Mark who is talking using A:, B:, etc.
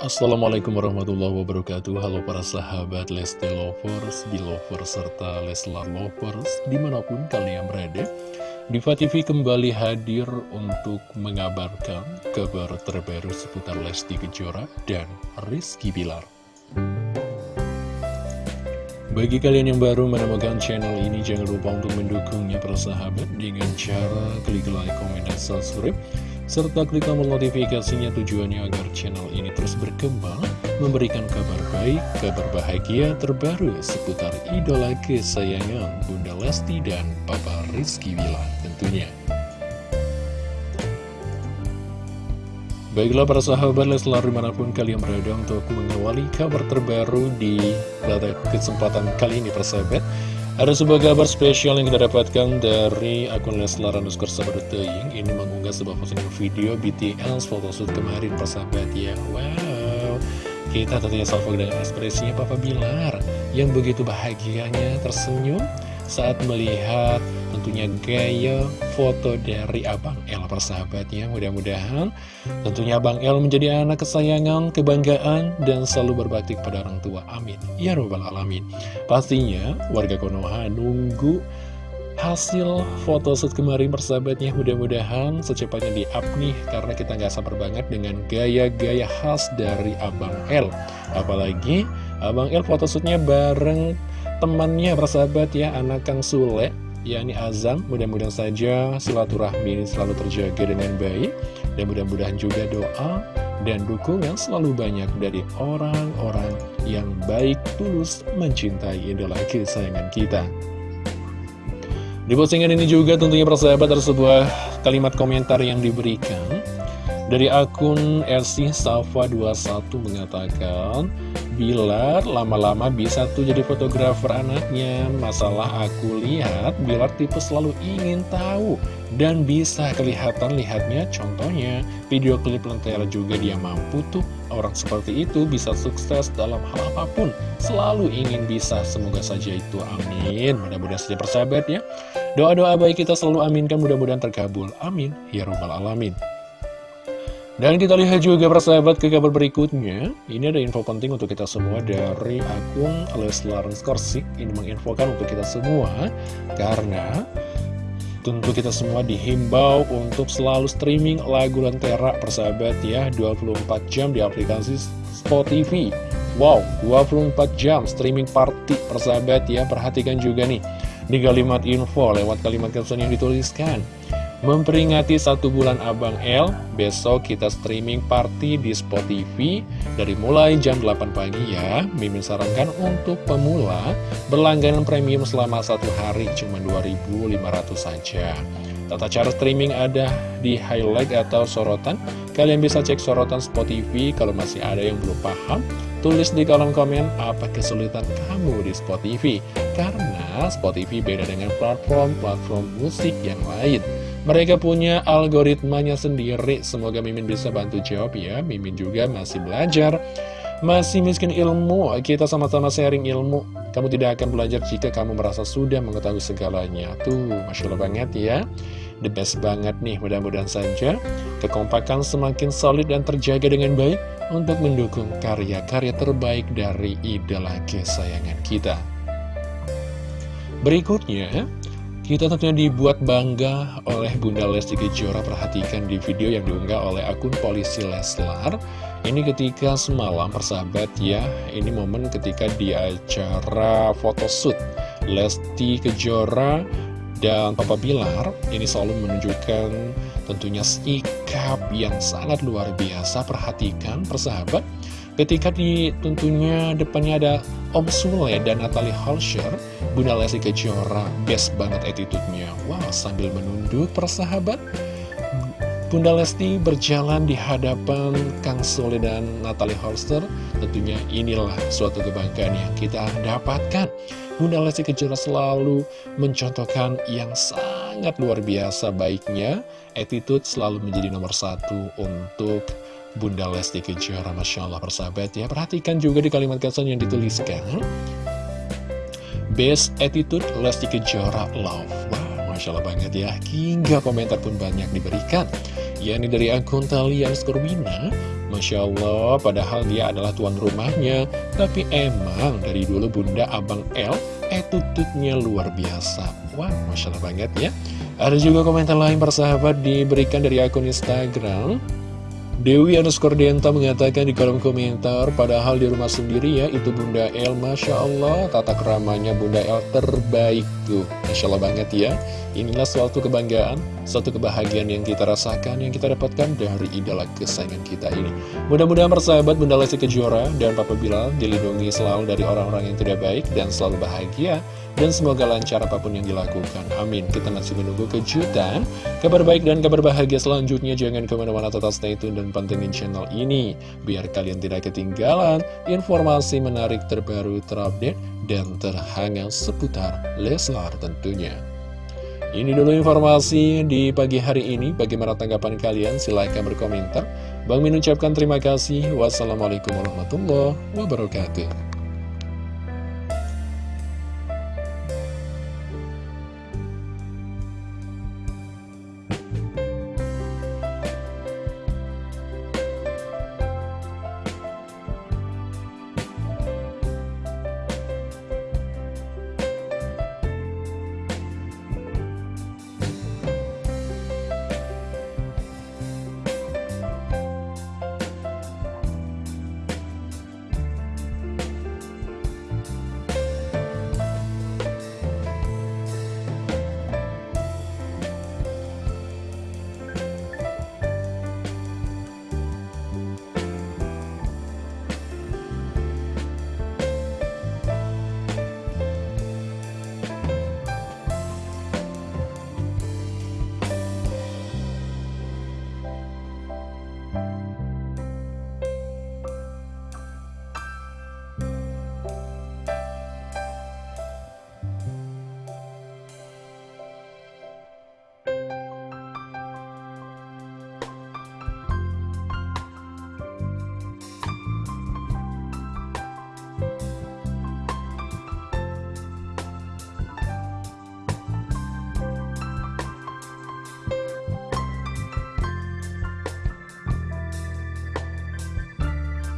A: Assalamualaikum warahmatullahi wabarakatuh. Halo para sahabat Lesti Lovers, Belovers, serta Leslar Lovers Di mana pun kalian berada Diva TV kembali hadir untuk mengabarkan kabar terbaru seputar Lesti Kejora dan Rizky Bilar. Bagi kalian yang baru menemukan channel ini, jangan lupa untuk mendukungnya persahabat dengan cara klik like, komen, dan subscribe serta klik tombol notifikasinya tujuannya agar channel ini terus berkembang, memberikan kabar baik, kabar bahagia terbaru seputar idola kesayangan Bunda Lesti dan Papa Rizky Wila tentunya. Baiklah para sahabat Leslar di mana pun kalian berada untuk mengawali kabar terbaru di kesempatan kali ini persahabat ada sebuah kabar spesial yang kita dapatkan dari akun Leslar underscore Sabadoteing Ini mengunggah sebuah postingan video BTS photoshoot kemarin persahabat ya. Wow. Kita tentunya salvo dengan ekspresinya Papa Bilar Yang begitu bahagianya tersenyum saat melihat tentunya gaya foto dari Abang El persahabatnya. Mudah-mudahan tentunya Abang El menjadi anak kesayangan, kebanggaan dan selalu berbakti kepada orang tua. Amin. Ya robbal alamin. Pastinya warga Konoha nunggu hasil foto shoot kemarin persahabatnya. Mudah-mudahan secepatnya di up nih karena kita nggak sabar banget dengan gaya-gaya khas dari Abang El. Apalagi Abang El photoshootnya bareng temannya persahabat ya anak Kang Sule yakni Azam. Mudah-mudahan saja silaturahmi selalu terjaga dengan baik. Dan mudah-mudahan juga doa dan dukungan selalu banyak dari orang-orang yang baik tulus mencintai idola kesayangan kita. Di postingan ini juga tentunya persahabat ada sebuah kalimat komentar yang diberikan dari akun RC Safa 21 mengatakan Bilar lama-lama bisa tuh jadi fotografer anaknya. Masalah aku lihat Bilar tipe selalu ingin tahu Dan bisa kelihatan lihatnya. Contohnya Video klip Lentera juga dia mampu tuh. Orang seperti itu bisa sukses dalam hal apa pun. Selalu ingin bisa. Semoga saja itu amin. Mudah-mudahan saja persahabat ya. Doa-doa baik kita selalu aminkan. Mudah-mudahan terkabul. Amin. Ya Rabbal Alamin dan kita lihat juga persahabat ke kabar berikutnya. Ini ada info penting untuk kita semua dari akun Leslar Skorsik Ini menginfokan untuk kita semua Karena tentu kita semua dihimbau untuk selalu streaming lagu Lentera persahabat ya. 24 jam di aplikasi Spotify. Wow 24 jam streaming party persahabat ya. Perhatikan juga nih di kalimat info lewat kalimat caption yang dituliskan Memperingati satu bulan Abang L, besok kita streaming party di Spotify dari mulai jam 8 pagi ya. Mimin sarankan untuk pemula berlangganan premium selama satu hari cuma 2.500 saja. Tata cara streaming ada di highlight atau sorotan. Kalian bisa cek sorotan Spotify kalau masih ada yang belum paham. Tulis di kolom komen apa kesulitan kamu di Spotify. Karena Spotify beda dengan platform-platform musik yang lain. Mereka punya algoritmanya sendiri. Semoga Mimin bisa bantu jawab ya. Mimin juga masih belajar. Masih miskin ilmu. Kita sama-sama sharing ilmu. Kamu tidak akan belajar jika kamu merasa sudah mengetahui segalanya. Tuh, Masya Allah banget ya. The best banget nih Mudah-mudahan saja Kekompakan semakin solid dan terjaga dengan baik Untuk mendukung karya-karya terbaik dari idola kesayangan kita. Berikutnya kita tentunya dibuat bangga oleh Bunda Lesti Kejora. Perhatikan di video yang diunggah oleh akun polisi Leslar. Ini ketika semalam persahabat ya Ini momen ketika di acara photoshoot Lesti Kejora dan Papa Bilar. Ini selalu menunjukkan tentunya sikap yang sangat luar biasa. Perhatikan persahabat Ketika di tentunya depannya ada Om Sule dan Natalie Halsher Bunda Lesti Kejora best banget attitude-nya. Wow, sambil menunduk persahabat Bunda Lesti berjalan di hadapan Kang Sule dan Natalie Holster Tentunya inilah suatu kebanggaan yang kita dapatkan. Bunda Lesti Kejora selalu mencontohkan yang sangat luar biasa baiknya. Attitude selalu menjadi nomor satu untuk Bunda Lesti Kejora Masya Allah persahabat ya Perhatikan juga di kalimat caption yang dituliskan Best Attitude Lesti Kejora Love Wow, Masya Allah banget ya Hingga komentar pun banyak diberikan yakni dari akun Talian Skorbina Masya Allah, padahal dia adalah tuan rumahnya. Tapi emang dari dulu Bunda Abang L, etututnya luar biasa. Wah, Masya Allah banget ya. Ada juga komentar lain persahabat diberikan dari akun Instagram. Dewi underscore Denta mengatakan di kolom komentar, padahal di rumah sendiri ya, itu Bunda El, Masya Allah, tata keramanya Bunda El terbaik tuh. Masya Allah banget ya. Inilah suatu kebanggaan, suatu kebahagiaan yang kita rasakan, yang kita dapatkan dari idola kesayangan kita ini. Mudah-mudahan persahabat Bunda Lesti Kejora dan Papa Bilal dilindungi selalu dari orang-orang yang tidak baik dan selalu bahagia. Dan semoga lancar apa pun yang dilakukan. Amin. Kita masih menunggu kejutan, kabar baik dan kabar bahagia selanjutnya. Jangan ke mana-mana tetap stay tune dan pantengin channel ini. Biar kalian tidak ketinggalan informasi menarik terbaru terupdate dan terhangat seputar Leslar tentunya. Ini dulu informasi di pagi hari ini. Bagaimana tanggapan kalian? Silahkan berkomentar. Bang Min ucapkan terima kasih. Wassalamualaikum warahmatullahi wabarakatuh.